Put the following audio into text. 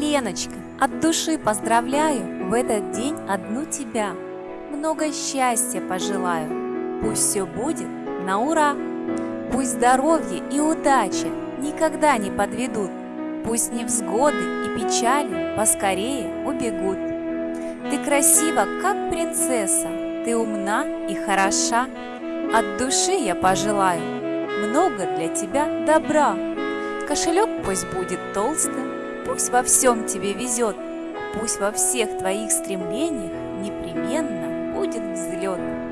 Леночка, от души поздравляю в этот день одну тебя. Много счастья пожелаю, пусть все будет на ура. Пусть здоровье и удача никогда не подведут, Пусть невзгоды и печали поскорее убегут. Ты красива, как принцесса, ты умна и хороша. От души я пожелаю много для тебя добра. Кошелек пусть будет толстым, пусть во всем тебе везет, Пусть во всех твоих стремлениях непременно будет взлет.